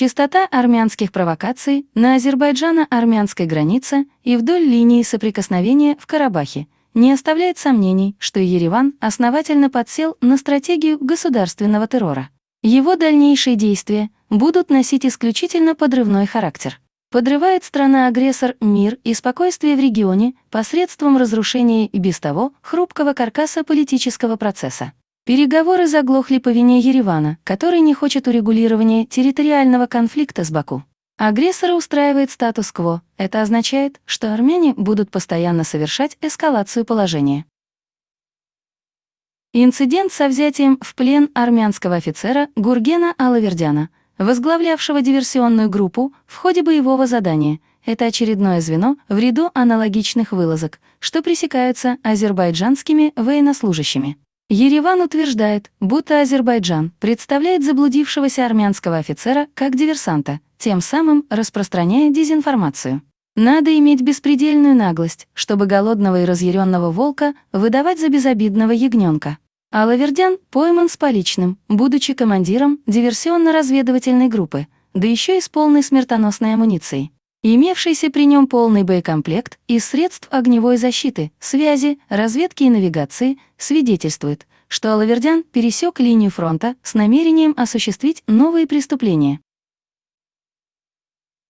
Частота армянских провокаций на Азербайджано-армянской границе и вдоль линии соприкосновения в Карабахе не оставляет сомнений, что Ереван основательно подсел на стратегию государственного террора. Его дальнейшие действия будут носить исключительно подрывной характер. Подрывает страна-агрессор мир и спокойствие в регионе посредством разрушения и без того хрупкого каркаса политического процесса. Переговоры заглохли по вине Еревана, который не хочет урегулирования территориального конфликта с Баку. Агрессора устраивает статус-кво. Это означает, что армяне будут постоянно совершать эскалацию положения. Инцидент со взятием в плен армянского офицера Гургена Алавердяна, возглавлявшего диверсионную группу в ходе боевого задания, это очередное звено в ряду аналогичных вылазок, что пресекаются азербайджанскими военнослужащими. Ереван утверждает, будто Азербайджан представляет заблудившегося армянского офицера как диверсанта, тем самым распространяя дезинформацию. Надо иметь беспредельную наглость, чтобы голодного и разъяренного волка выдавать за безобидного ягненка. А Лавердян пойман с поличным, будучи командиром диверсионно-разведывательной группы, да еще и с полной смертоносной амуницией. Имевшийся при нем полный боекомплект из средств огневой защиты, связи, разведки и навигации свидетельствует, что Алавердян пересек линию фронта с намерением осуществить новые преступления.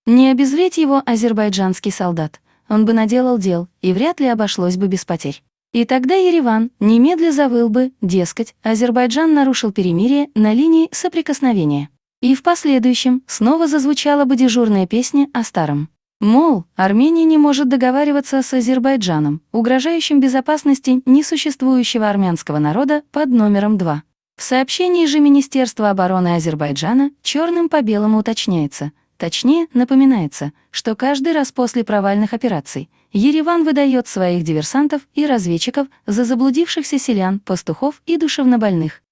Не обезвредь его азербайджанский солдат, он бы наделал дел, и вряд ли обошлось бы без потерь. И тогда Ереван немедля завыл бы, дескать, Азербайджан нарушил перемирие на линии соприкосновения. И в последующем снова зазвучала бы дежурная песня о старом. Мол, Армения не может договариваться с Азербайджаном, угрожающим безопасности несуществующего армянского народа под номером 2. В сообщении же Министерства обороны Азербайджана черным по белому уточняется, точнее, напоминается, что каждый раз после провальных операций Ереван выдает своих диверсантов и разведчиков за заблудившихся селян, пастухов и душевнобольных.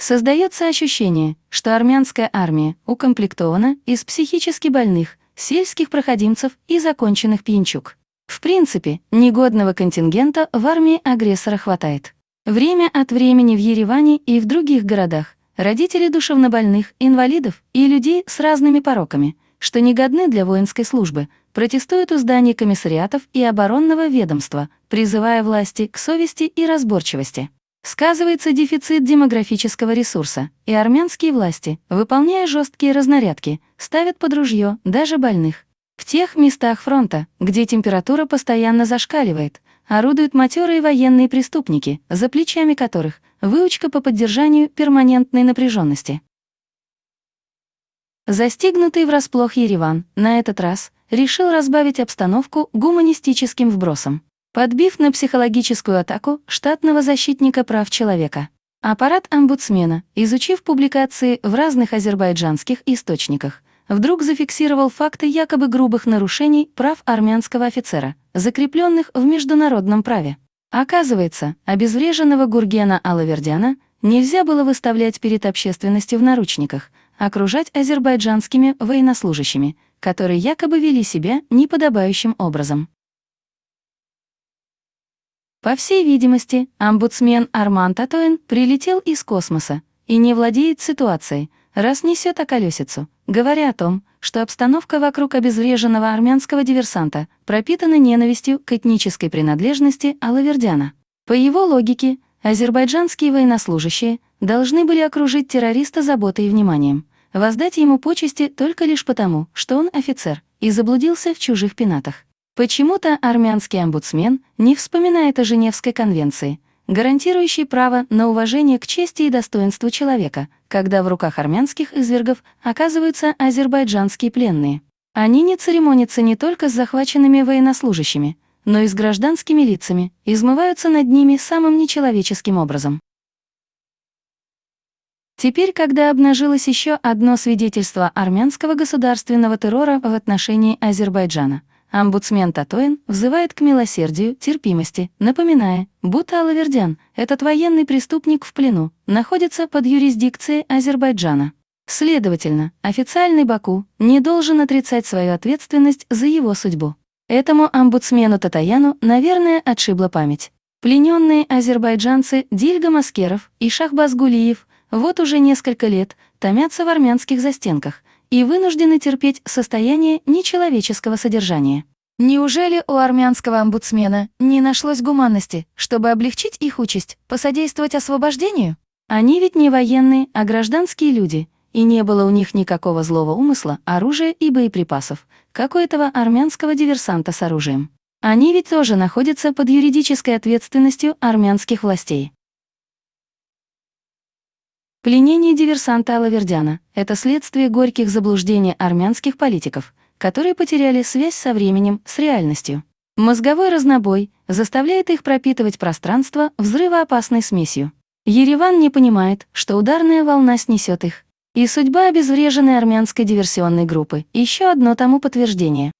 Создается ощущение, что армянская армия укомплектована из психически больных, сельских проходимцев и законченных пьянчук. В принципе, негодного контингента в армии агрессора хватает. Время от времени в Ереване и в других городах родители душевнобольных, инвалидов и людей с разными пороками, что негодны для воинской службы, протестуют у зданий комиссариатов и оборонного ведомства, призывая власти к совести и разборчивости. Сказывается дефицит демографического ресурса, и армянские власти, выполняя жесткие разнарядки, ставят под ружье даже больных. В тех местах фронта, где температура постоянно зашкаливает, орудуют матерые военные преступники, за плечами которых выучка по поддержанию перманентной напряженности. Застигнутый врасплох Ереван на этот раз решил разбавить обстановку гуманистическим вбросом подбив на психологическую атаку штатного защитника прав человека. Аппарат омбудсмена, изучив публикации в разных азербайджанских источниках, вдруг зафиксировал факты якобы грубых нарушений прав армянского офицера, закрепленных в международном праве. Оказывается, обезвреженного Гургена Алавердяна нельзя было выставлять перед общественностью в наручниках, окружать азербайджанскими военнослужащими, которые якобы вели себя неподобающим образом. По всей видимости, омбудсмен Арман Татоин прилетел из космоса и не владеет ситуацией, раз несет околесицу, говоря о том, что обстановка вокруг обезвреженного армянского диверсанта пропитана ненавистью к этнической принадлежности Алавердяна. По его логике, азербайджанские военнослужащие должны были окружить террориста заботой и вниманием, воздать ему почести только лишь потому, что он офицер и заблудился в чужих пенатах. Почему-то армянский омбудсмен не вспоминает о Женевской конвенции, гарантирующей право на уважение к чести и достоинству человека, когда в руках армянских извергов оказываются азербайджанские пленные. Они не церемонятся не только с захваченными военнослужащими, но и с гражданскими лицами, измываются над ними самым нечеловеческим образом. Теперь, когда обнажилось еще одно свидетельство армянского государственного террора в отношении Азербайджана, Омбудсмен Татоин взывает к милосердию, терпимости, напоминая, будто Алавердян, этот военный преступник в плену, находится под юрисдикцией Азербайджана. Следовательно, официальный Баку не должен отрицать свою ответственность за его судьбу. Этому омбудсмену Татаяну, наверное, отшибла память. Плененные азербайджанцы Дильга Маскеров и Шахбаз Гулиев вот уже несколько лет томятся в армянских застенках и вынуждены терпеть состояние нечеловеческого содержания. Неужели у армянского омбудсмена не нашлось гуманности, чтобы облегчить их участь, посодействовать освобождению? Они ведь не военные, а гражданские люди, и не было у них никакого злого умысла, оружия и боеприпасов, как у этого армянского диверсанта с оружием. Они ведь тоже находятся под юридической ответственностью армянских властей. Пленение диверсанта Алавердяна – это следствие горьких заблуждений армянских политиков, которые потеряли связь со временем, с реальностью. Мозговой разнобой заставляет их пропитывать пространство взрывоопасной смесью. Ереван не понимает, что ударная волна снесет их. И судьба обезвреженной армянской диверсионной группы – еще одно тому подтверждение.